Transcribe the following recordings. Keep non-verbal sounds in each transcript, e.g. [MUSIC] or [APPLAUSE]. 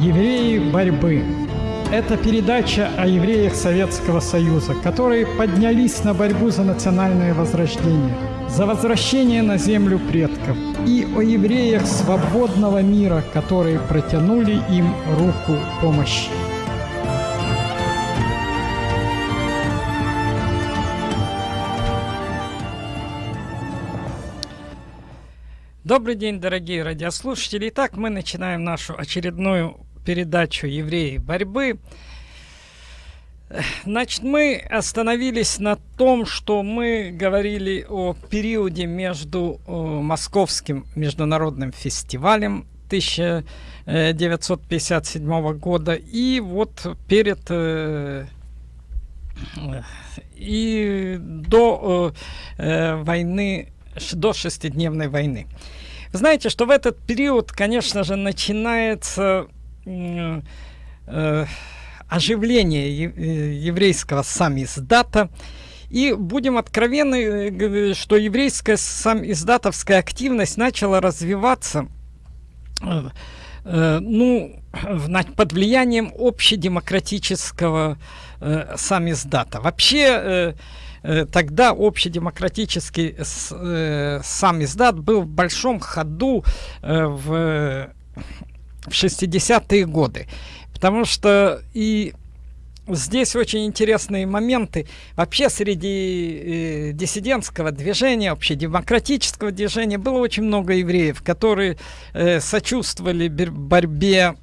Евреи борьбы. Это передача о евреях Советского Союза, которые поднялись на борьбу за национальное возрождение, за возвращение на землю предков, и о евреях свободного мира, которые протянули им руку помощи. Добрый день, дорогие радиослушатели. Итак, мы начинаем нашу очередную передачу «Евреи борьбы». Значит, мы остановились на том, что мы говорили о периоде между Московским международным фестивалем 1957 года и вот перед э, и до э, войны, до шестидневной войны. Знаете, что в этот период, конечно же, начинается оживление э, еврейского самиздата. И будем откровенны, э, что еврейская самиздатовская активность начала развиваться э, э, ну, под влиянием общедемократического э, самиздата. Вообще... Э, Э, тогда общедемократический э, сам издат был в большом ходу э, в, в 60-е годы. Потому что и здесь очень интересные моменты. Вообще среди э, диссидентского движения, общедемократического движения было очень много евреев, которые э, сочувствовали борьбе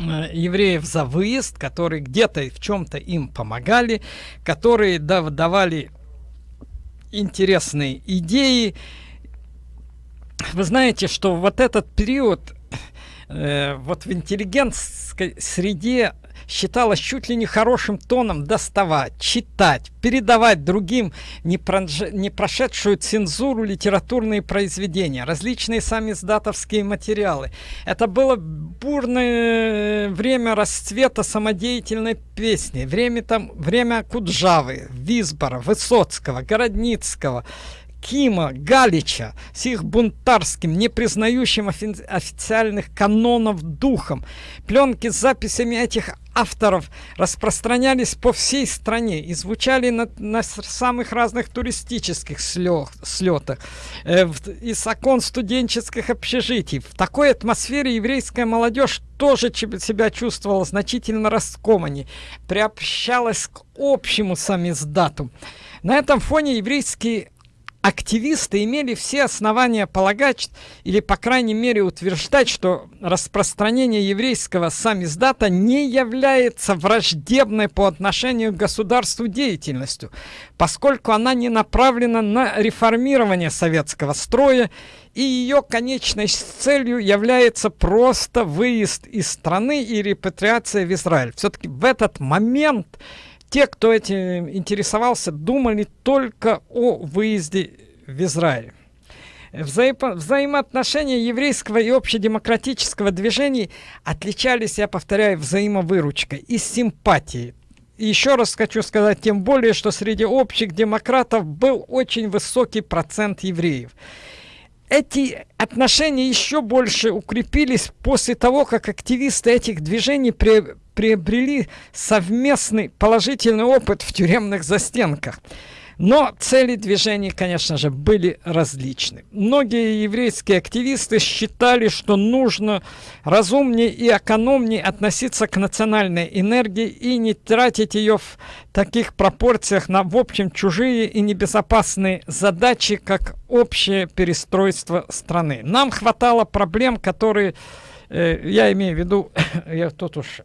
Э, евреев за выезд, которые где-то в чем-то им помогали, которые да, давали интересные идеи. Вы знаете, что вот этот период э, вот в интеллигентской среде считалось чуть ли не хорошим тоном доставать, читать, передавать другим не, не прошедшую цензуру литературные произведения, различные сами издатовские материалы. Это было бурное время расцвета самодеятельной песни, время, там, время Куджавы, Визбора, Высоцкого, Городницкого, Кима, Галича с их бунтарским, не признающим офи официальных канонов духом. Пленки с записями этих авторов распространялись по всей стране и звучали на, на самых разных туристических слё, слетах, э, в, из окон студенческих общежитий. В такой атмосфере еврейская молодежь тоже себя чувствовала значительно раскоманней, приобщалась к общему самиздату. На этом фоне еврейские активисты имели все основания полагать или, по крайней мере, утверждать, что распространение еврейского самиздата не является враждебной по отношению к государству деятельностью, поскольку она не направлена на реформирование советского строя, и ее конечной целью является просто выезд из страны и репатриация в Израиль. Все-таки в этот момент те, кто этим интересовался, думали только о выезде в Израиль. Взаим... Взаимоотношения еврейского и общедемократического движений отличались, я повторяю, взаимовыручкой и симпатией. И еще раз хочу сказать, тем более, что среди общих демократов был очень высокий процент евреев. Эти отношения еще больше укрепились после того, как активисты этих движений при приобрели совместный положительный опыт в тюремных застенках. Но цели движений, конечно же, были различны. Многие еврейские активисты считали, что нужно разумнее и экономнее относиться к национальной энергии и не тратить ее в таких пропорциях на, в общем, чужие и небезопасные задачи, как общее перестройство страны. Нам хватало проблем, которые, э, я имею в виду, [COUGHS] я тут уж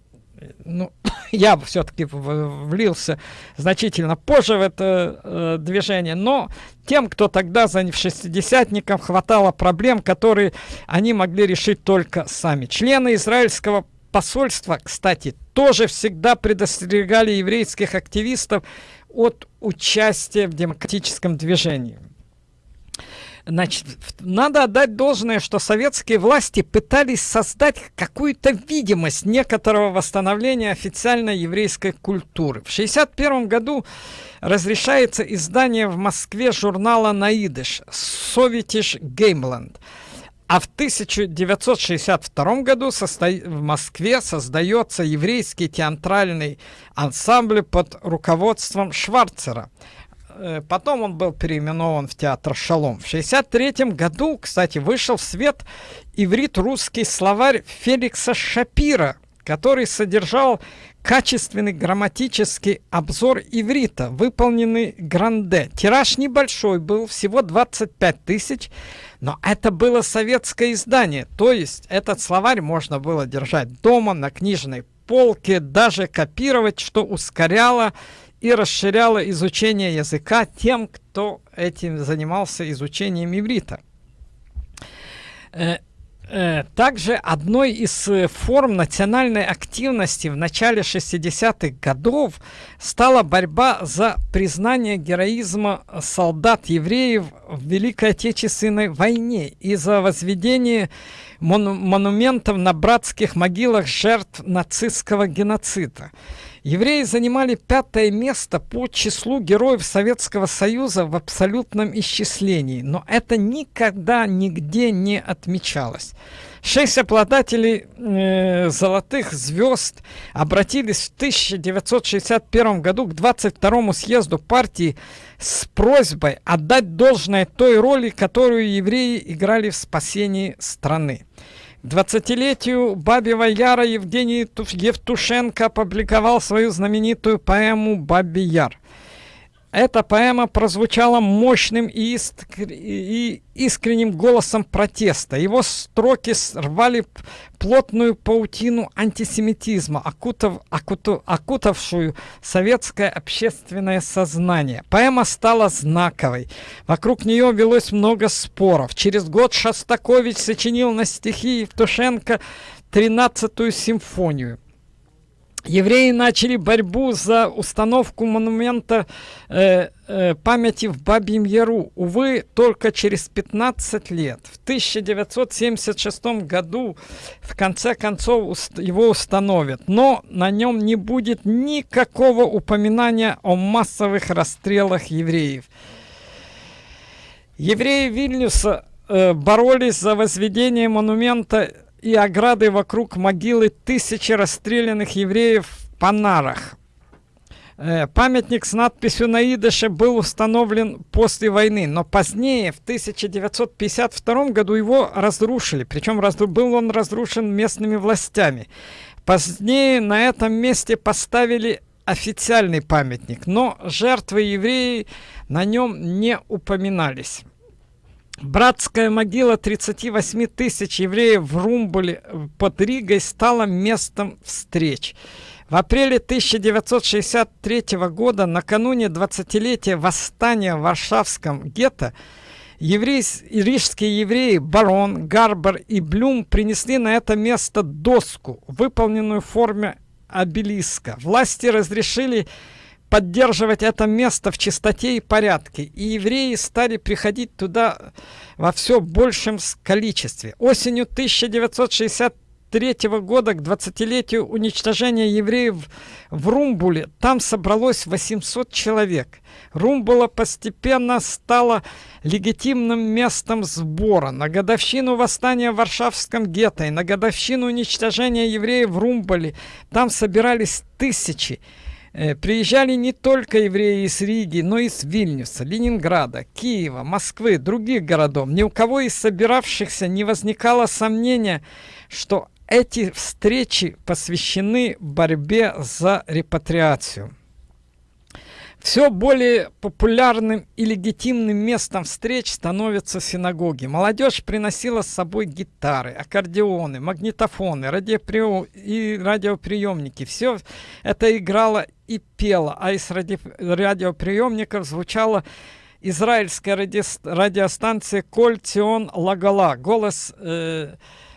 ну, [LAUGHS] я все-таки влился значительно позже в это э, движение, но тем, кто тогда за шестидесятником, хватало проблем, которые они могли решить только сами. Члены израильского посольства, кстати, тоже всегда предостерегали еврейских активистов от участия в демократическом движении. Значит, надо отдать должное, что советские власти пытались создать какую-то видимость некоторого восстановления официальной еврейской культуры. В 1961 году разрешается издание в Москве журнала «Наидыш» «Советиш Геймланд». А в 1962 году в Москве создается еврейский театральный ансамбль под руководством Шварцера. Э, потом он был переименован в театр «Шалом». В 1963 году, кстати, вышел в свет иврит-русский словарь Феликса Шапира, который содержал качественный грамматический обзор иврита, выполненный Гранде. Тираж небольшой был, всего 25 тысяч, но это было советское издание, то есть этот словарь можно было держать дома, на книжной полке, даже копировать, что ускоряло и расширяло изучение языка тем, кто этим занимался изучением иврита. Э, Э, также одной из э, форм национальной активности в начале 60-х годов стала борьба за признание героизма солдат-евреев в Великой Отечественной войне и за возведение мону монументов на братских могилах жертв нацистского геноцида. Евреи занимали пятое место по числу героев Советского Союза в абсолютном исчислении, но это никогда нигде не отмечалось. Шесть обладателей э, золотых звезд обратились в 1961 году к 22 съезду партии с просьбой отдать должное той роли, которую евреи играли в спасении страны. К 20-летию Бабьего Яра Евгений Евтушенко опубликовал свою знаменитую поэму «Бабий Яр». Эта поэма прозвучала мощным и, искр... и искренним голосом протеста. Его строки рвали плотную паутину антисемитизма, окутав... окутав... окутавшую советское общественное сознание. Поэма стала знаковой. Вокруг нее велось много споров. Через год Шостакович сочинил на стихи Евтушенко 13-ю симфонию. Евреи начали борьбу за установку монумента э, э, памяти в Бабьем Яру. Увы, только через 15 лет. В 1976 году в конце концов его установят. Но на нем не будет никакого упоминания о массовых расстрелах евреев. Евреи Вильнюса э, боролись за возведение монумента и ограды вокруг могилы тысячи расстрелянных евреев в Панарах. Э, памятник с надписью на идыше был установлен после войны, но позднее, в 1952 году, его разрушили. Причем был он разрушен местными властями. Позднее на этом месте поставили официальный памятник, но жертвы евреи на нем не упоминались. Братская могила 38 тысяч евреев в Румбуле э, под Ригой стала местом встреч. В апреле 1963 года, накануне 20-летия восстания в Варшавском гетто, еврей, рижские евреи Барон, Гарбер и Блюм принесли на это место доску, выполненную в форме обелиска. Власти разрешили поддерживать это место в чистоте и порядке, и евреи стали приходить туда во все большем количестве. Осенью 1963 года к 20-летию уничтожения евреев в Румбуле там собралось 800 человек. Румбула постепенно стала легитимным местом сбора. На годовщину восстания в Варшавском гетто и на годовщину уничтожения евреев в Румбуле там собирались тысячи приезжали не только евреи из Риги, но и из Вильнюса, Ленинграда, Киева, Москвы, других городов. Ни у кого из собиравшихся не возникало сомнения, что эти встречи посвящены борьбе за репатриацию. Все более популярным и легитимным местом встреч становятся синагоги. Молодежь приносила с собой гитары, аккордеоны, магнитофоны, радиоприем... и радиоприемники. Все это играло и пело, а из ради... радиоприемников звучала израильская ради... радиостанция «Коль Тион Лагала». Голос... Э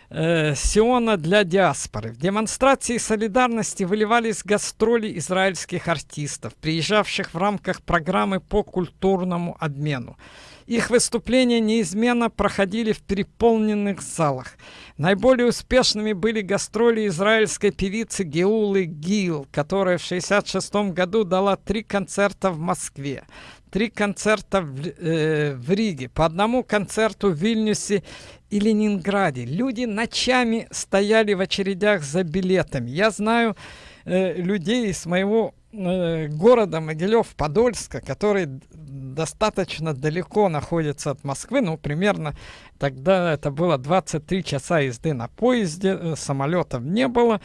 э, Сиона для диаспоры. В демонстрации солидарности выливались гастроли израильских артистов, приезжавших в рамках программы по культурному обмену. Их выступления неизменно проходили в переполненных залах. Наиболее успешными были гастроли израильской певицы Геулы Гил, которая в 1966 году дала три концерта в Москве. три концерта в, э, в Риге, по одному концерту в Вильнюсе и Ленинграде. Люди ночами стояли в очередях за билетами. Я знаю э, людей из моего э, города Могилев-Подольска, который достаточно далеко находится от Москвы, ну, примерно тогда это было 23 часа езды на поезде, э, самолетов не было,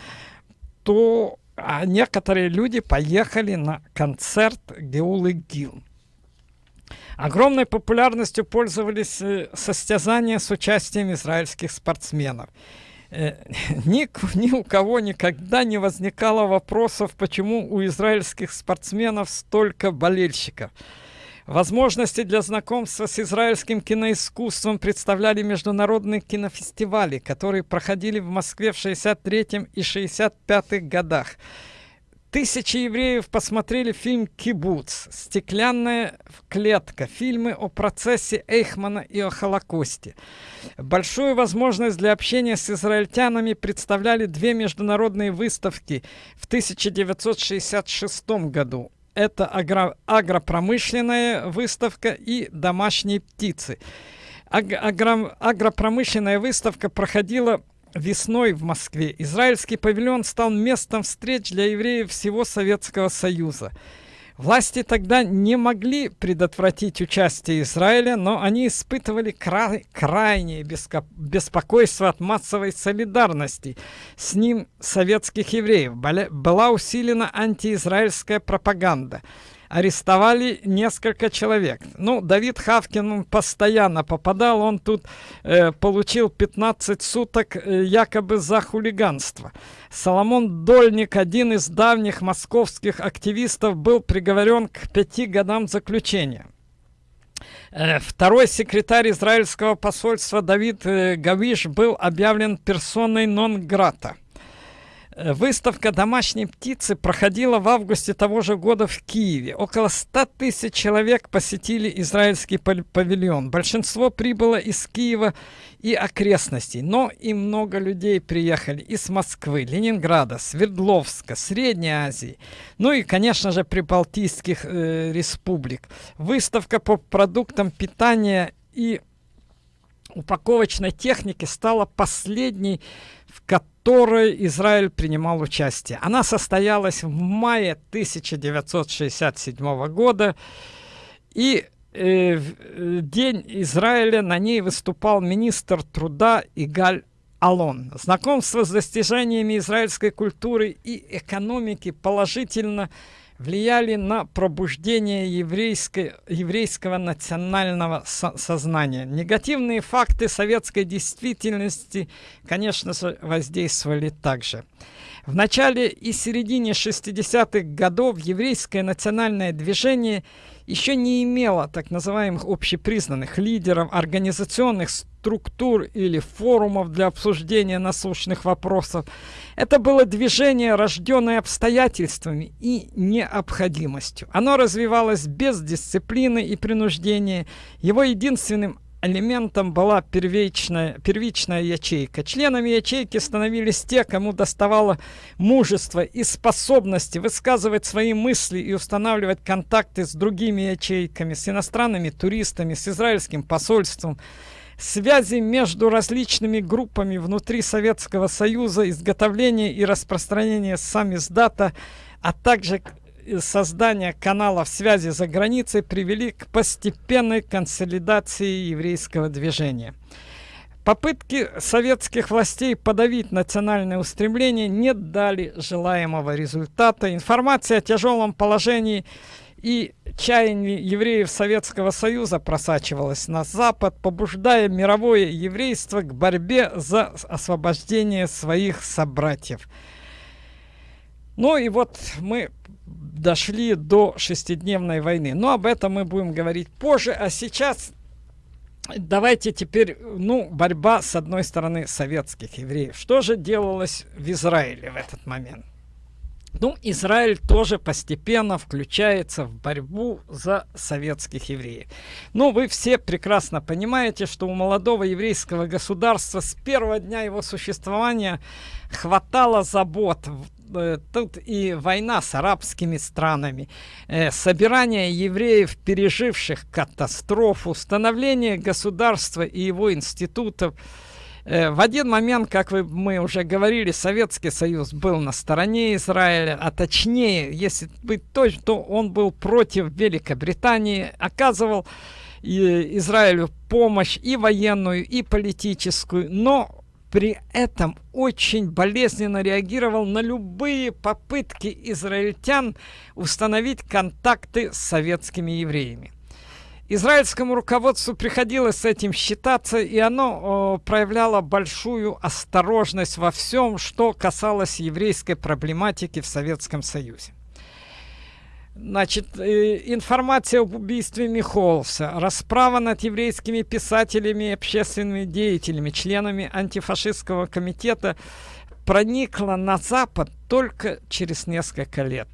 то а некоторые люди поехали на концерт Геулы Гил. Огромной популярностью пользовались э, состязания с участием израильских спортсменов. Э, [LAUGHS] ни, ни у кого никогда не возникало вопросов, почему у израильских спортсменов столько болельщиков. Возможности для знакомства с израильским киноискусством представляли международные кинофестивали, которые проходили в Москве в 63 и 65 годах. Тысячи евреев посмотрели фильм «Кибуц», «Стеклянная клетка», фильмы о процессе Эйхмана и о Холокосте. Большую возможность для общения с израильтянами представляли две международные выставки в 1966 году. Это агро агропромышленная выставка и домашние птицы. Аг агро агропромышленная выставка проходила весной в Москве израильский павильон стал местом встреч для евреев всего Советского Союза. Власти тогда не могли предотвратить участие Израиля, но они испытывали край, крайнее беспокойство от массовой солидарности с ним советских евреев. Была усилена антиизраильская пропаганда арестовали несколько человек. Ну, Давид Хавкин постоянно попадал, он тут э, получил 15 суток э, якобы за хулиганство. Соломон Дольник, один из давних московских активистов, был приговорен к пяти годам заключения. Э, второй секретарь израильского посольства Давид э, Гавиш был объявлен персоной нон-грата. Э, выставка домашней птицы проходила в августе того же года в Киеве. Около 100 тысяч человек посетили израильский павильон. Большинство прибыло из Киева и окрестностей, но и много людей приехали из Москвы, Ленинграда, Свердловска, Средней Азии, ну и, конечно же, прибалтийских э, республик. Выставка по продуктам питания и упаковочной техники стала последней, в которой которой Израиль принимал участие. Она состоялась в мае 1967 года, и э, в э, День Израиля на ней выступал министр труда Игаль Алон. Знакомство с достижениями израильской культуры и экономики положительно влияли на пробуждение еврейской, еврейского национального со сознания. Негативные факты советской действительности, конечно же, воздействовали также. В начале и середине 60-х годов еврейское национальное движение еще не имело так называемых общепризнанных лидеров, организационных структур или форумов для обсуждения насущных вопросов. Это было движение, рожденное обстоятельствами и необходимостью. Оно развивалось без дисциплины и принуждения. Его единственным элементом была первичная, первичная ячейка. Членами ячейки становились те, кому доставало мужество и способности высказывать свои мысли и устанавливать контакты с другими ячейками, с иностранными туристами, с израильским посольством, связи между различными группами внутри Советского Союза, изготовление и распространение самиздата, а также создания каналов связи за границей привели к постепенной консолидации еврейского движения. Попытки советских властей подавить национальное устремление не дали желаемого результата. Информация о тяжелом положении и чаянии евреев Советского Союза просачивалась на Запад, побуждая мировое еврейство к борьбе за освобождение своих собратьев. Ну и вот мы дошли до шестидневной войны. Но об этом мы будем говорить позже. А сейчас давайте теперь, ну, борьба, с одной стороны, советских евреев. Что же делалось в Израиле в этот момент? Ну, Израиль тоже постепенно включается в борьбу за советских евреев. Но вы все прекрасно понимаете, что у молодого еврейского государства с первого дня его существования хватало забот э, тут и война с арабскими странами, э, собирание евреев, переживших катастрофу, становление государства и его институтов. Э, в один момент, как вы, мы уже говорили, Советский Союз был на стороне Израиля, а точнее, если быть точным, то он был против Великобритании, оказывал и Израилю помощь и военную, и политическую, но при этом очень болезненно реагировал на любые попытки израильтян установить контакты с советскими евреями. Израильскому руководству приходилось с этим считаться, и оно о, проявляло большую осторожность во всем, что касалось еврейской проблематики в Советском Союзе. Значит, э, информация об убийстве Михолса, расправа над еврейскими писателями общественными деятелями, членами антифашистского комитета проникла на Запад только через несколько лет.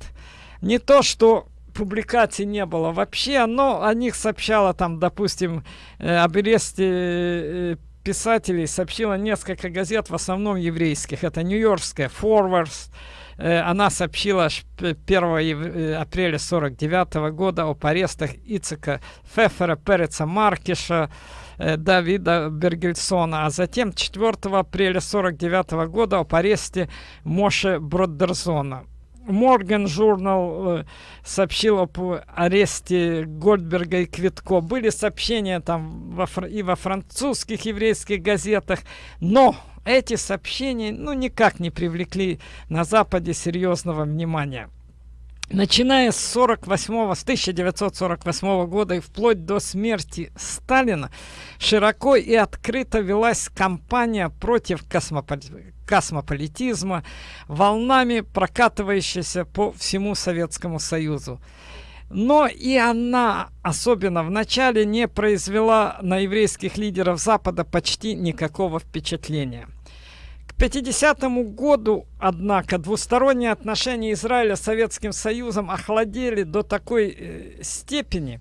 Не то, что публикаций не было вообще, но о них сообщала там, допустим, э, об аресте э, писателей сообщила несколько газет, в основном еврейских. Это Нью-Йоркская, Forwards, э, она сообщила 1 апреля 49 года об арестах Ицека Фефера, Переца Маркиша, Давида Бергельсона, а затем 4 апреля 49 года об аресте Моше Бродерзона. Морган журнал сообщил об аресте Гольдберга и Квитко. Были сообщения там во, и во французских еврейских газетах, но эти сообщения ну никак не привлекли на Западе серьезного внимания. Начиная с 48 с 1948 года и вплоть до смерти Сталина широко и открыто велась кампания против космополитизма космополитизма, волнами прокатывающейся по всему Советскому Союзу. Но и она, особенно в начале, не произвела на еврейских лидеров Запада почти никакого впечатления. К 50 году, однако, двусторонние отношения Израиля с Советским Союзом охладели до такой э, степени,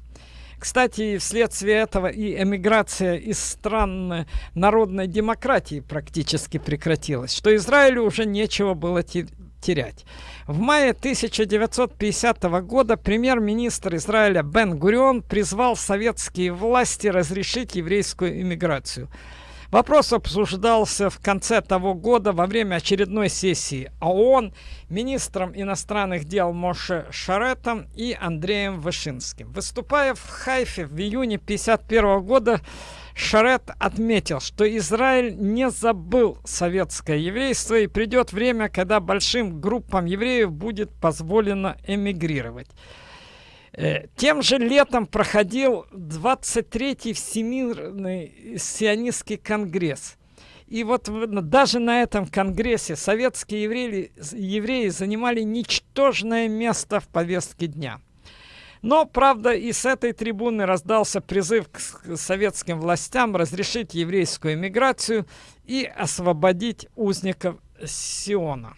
кстати, вследствие этого и эмиграция из стран народной демократии практически прекратилась, что Израилю уже нечего было терять. В мае 1950 года премьер-министр Израиля Бен Гурион призвал советские власти разрешить еврейскую иммиграцию – Вопрос обсуждался в конце того года во время очередной сессии ООН министром иностранных дел Моше Шаретом и Андреем Вышинским. Выступая в Хайфе в июне 1951 года, Шарет отметил, что Израиль не забыл советское еврейство и придет время, когда большим группам евреев будет позволено эмигрировать. Э, тем же летом проходил 23-й Всемирный сионистский конгресс. И вот даже на этом конгрессе советские евреи, евреи занимали ничтожное место в повестке дня. Но, правда, и с этой трибуны раздался призыв к советским властям разрешить еврейскую эмиграцию и освободить узников Сиона.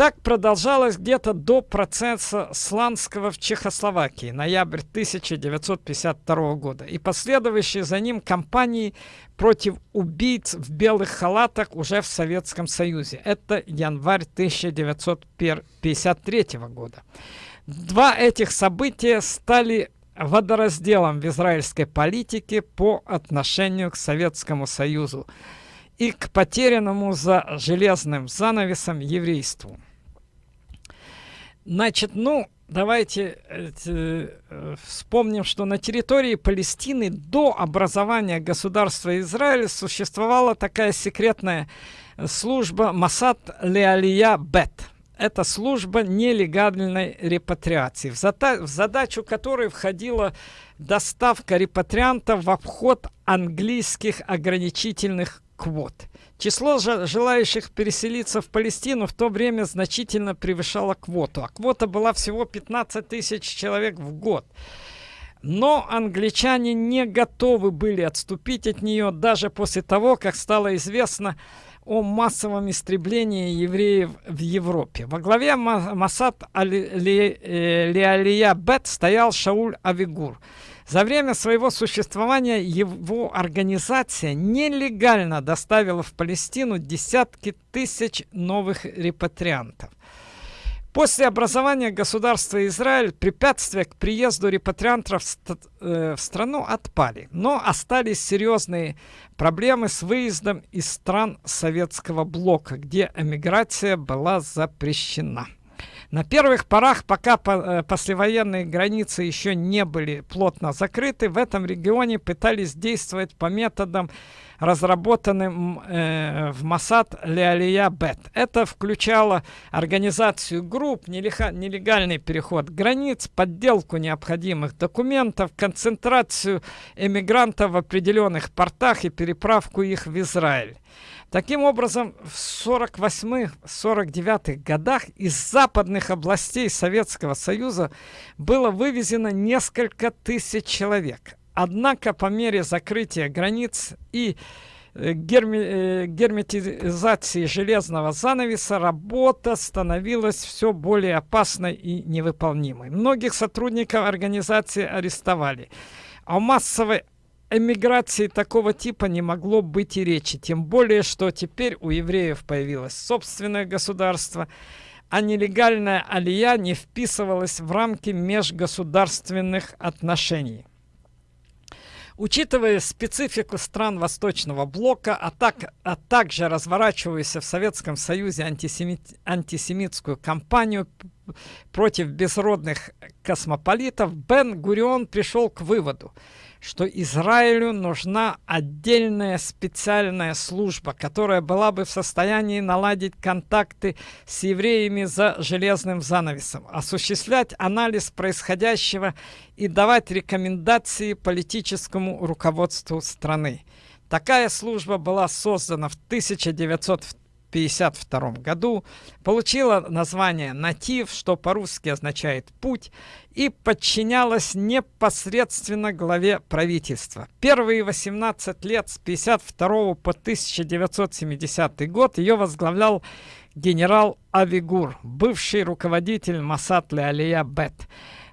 Так продолжалось где-то до процесса Сланского в Чехословакии, ноябрь 1952 года, и последующие за ним кампании против убийц в белых халатах уже в Советском Союзе. Это январь 1953 года. Два этих события стали водоразделом в израильской политике по отношению к Советскому Союзу и к потерянному за железным занавесом еврейству. Значит, ну, давайте э, э, вспомним, что на территории Палестины до образования государства Израиль существовала такая секретная служба Масад Леалия Бет. Это служба нелегальной репатриации, в, зада в задачу которой входила доставка репатриантов в обход английских ограничительных квот. Число желающих переселиться в Палестину в то время значительно превышало квоту, а квота была всего 15 тысяч человек в год. Но англичане не готовы были отступить от нее даже после того, как стало известно о массовом истреблении евреев в Европе. Во главе Масад Леалия Бет стоял Шауль Авигур – За время своего существования его организация нелегально доставила в Палестину десятки тысяч новых репатриантов. После образования государства Израиль препятствия к приезду репатриантов в, э, страну отпали, но остались серьезные проблемы с выездом из стран советского блока, где эмиграция была запрещена. На первых порах, пока по, э, послевоенные границы еще не были плотно закрыты, в этом регионе пытались действовать по методам разработанным э, в Масад Леалия Бет. Это включало организацию групп, нелегальный переход границ, подделку необходимых документов, концентрацию эмигрантов в определенных портах и переправку их в Израиль. Таким образом, в 48-49 годах из западных областей Советского Союза было вывезено несколько тысяч человек. Однако по мере закрытия границ и э, герми, э, герметизации железного занавеса работа становилась все более опасной и невыполнимой. Многих сотрудников организации арестовали. О массовой эмиграции такого типа не могло быть и речи. Тем более, что теперь у евреев появилось собственное государство, а нелегальная алия не вписывалась в рамки межгосударственных отношений. Учитывая специфику стран Восточного блока, а, так, а также разворачивающуюся в Советском Союзе антисемит, антисемитскую кампанию против безродных космополитов, Бен Гурион пришел к выводу, что Израилю нужна отдельная специальная служба, которая была бы в состоянии наладить контакты с евреями за железным занавесом, осуществлять анализ происходящего и давать рекомендации политическому руководству страны. Такая служба была создана в 1902 1952 году, получила название «Натив», что по-русски означает «путь», и подчинялась непосредственно главе правительства. Первые 18 лет с 1952 по 1970 год ее возглавлял генерал Авигур, бывший руководитель Масад Алия Бет.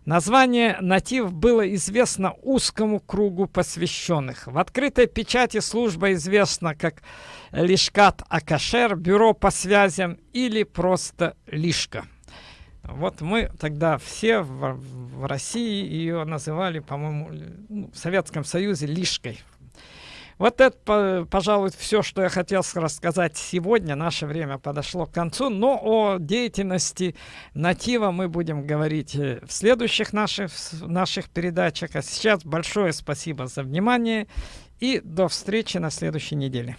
Название «Натив» было известно узкому кругу посвященных. В открытой печати служба известна как Лишкат Акашер, бюро по связям или просто Лишка. Вот мы тогда все в, в России ее называли, по-моему, ну, в Советском Союзе Лишкой. Вот это, пожалуй, все, что я хотел рассказать сегодня. Наше время подошло к концу. Но о деятельности Натива мы будем говорить э, в следующих наших, наших передачах. А сейчас большое спасибо за внимание и до встречи на следующей неделе.